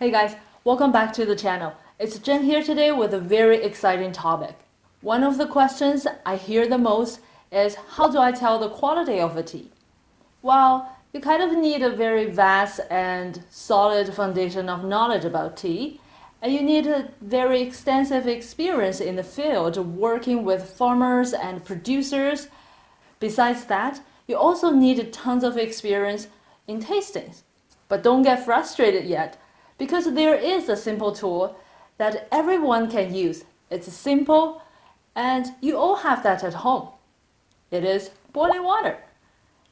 Hey guys, welcome back to the channel. It's Jen here today with a very exciting topic. One of the questions I hear the most is how do I tell the quality of a tea? Well, you kind of need a very vast and solid foundation of knowledge about tea, and you need a very extensive experience in the field working with farmers and producers. Besides that, you also need tons of experience in tastings. But don't get frustrated yet, because there is a simple tool that everyone can use. It's simple, and you all have that at home. It is boiling water.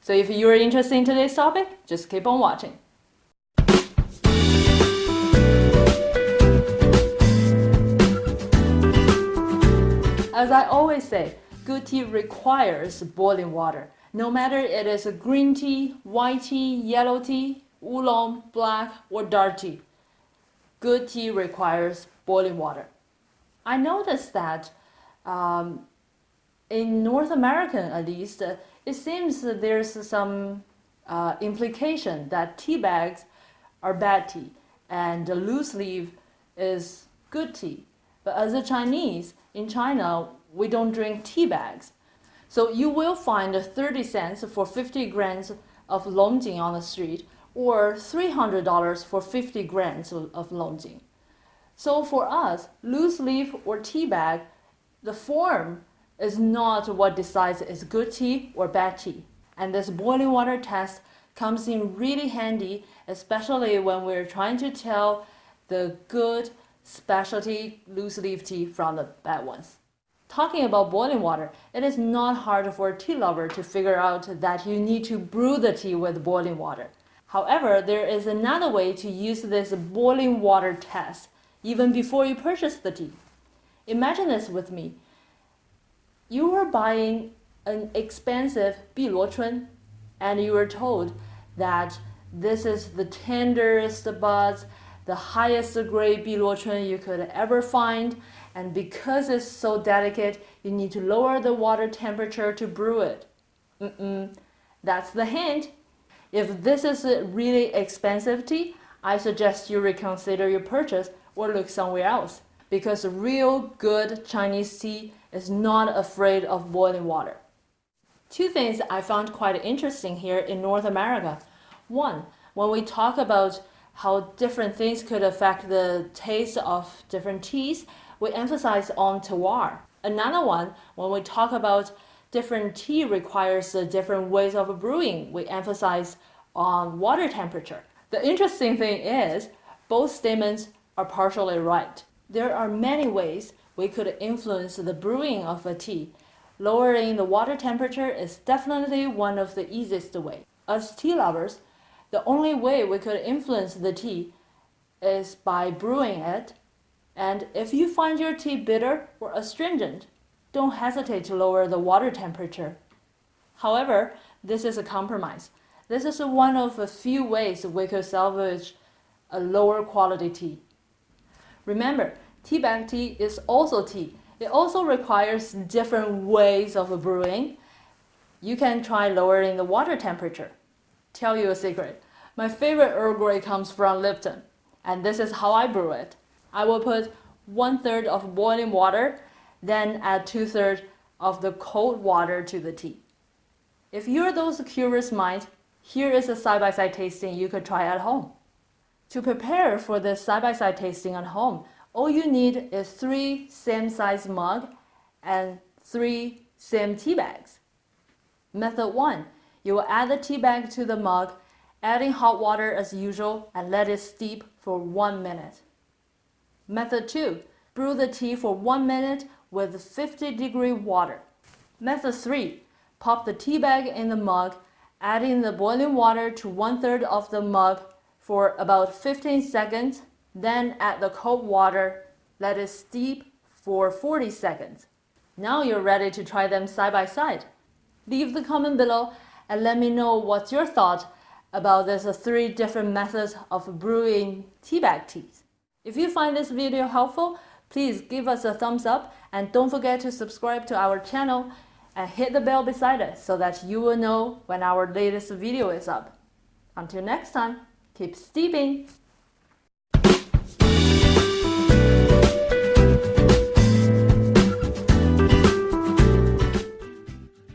So if you're interested in today's topic, just keep on watching. As I always say, good tea requires boiling water. No matter it is a green tea, white tea, yellow tea, oolong, black, or dark tea. Good tea requires boiling water. I noticed that um, in North America, at least, uh, it seems that there's some uh, implication that tea bags are bad tea and loose leaf is good tea. But as a Chinese, in China, we don't drink tea bags. So you will find 30 cents for 50 grams of longjing on the street or $300 for 50 grams of longjing. So for us, loose leaf or tea bag, the form is not what decides is good tea or bad tea. And this boiling water test comes in really handy, especially when we're trying to tell the good specialty loose leaf tea from the bad ones. Talking about boiling water, it is not hard for a tea lover to figure out that you need to brew the tea with boiling water. However, there is another way to use this boiling water test even before you purchase the tea. Imagine this with me. You are buying an expensive Biluochun and you are told that this is the tenderest buds, the highest grade Biluochun you could ever find and because it's so delicate, you need to lower the water temperature to brew it. Mm -mm. That's the hint. If this is really expensive tea, I suggest you reconsider your purchase or look somewhere else because real good Chinese tea is not afraid of boiling water. Two things I found quite interesting here in North America. One, when we talk about how different things could affect the taste of different teas, we emphasize on terroir. Another one, when we talk about different tea requires different ways of brewing, we emphasize on water temperature. The interesting thing is, both statements are partially right. There are many ways we could influence the brewing of a tea. Lowering the water temperature is definitely one of the easiest way. As tea lovers, the only way we could influence the tea is by brewing it and if you find your tea bitter or astringent, don't hesitate to lower the water temperature. However, this is a compromise. This is one of a few ways we could salvage a lower quality tea. Remember, tea bag tea is also tea. It also requires different ways of brewing. You can try lowering the water temperature. Tell you a secret. My favorite Earl Grey comes from Lipton, and this is how I brew it. I will put one third of boiling water, then add two thirds of the cold water to the tea. If you're those curious minds, here is a side-by-side -side tasting you could try at home. To prepare for this side-by-side -side tasting at home, all you need is three same-size mug and three same tea bags. Method 1. You will add the tea bag to the mug, adding hot water as usual and let it steep for one minute. Method 2. Brew the tea for 1 minute with 50 degree water. Method 3. Pop the tea bag in the mug, adding the boiling water to one third of the mug for about 15 seconds, then add the cold water, let it steep for 40 seconds. Now you're ready to try them side by side. Leave the comment below and let me know what's your thought about these three different methods of brewing tea bag teas. If you find this video helpful, please give us a thumbs up and don't forget to subscribe to our channel and hit the bell beside it so that you will know when our latest video is up. Until next time, keep steeping!